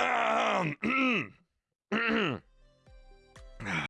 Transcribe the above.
Um, ah.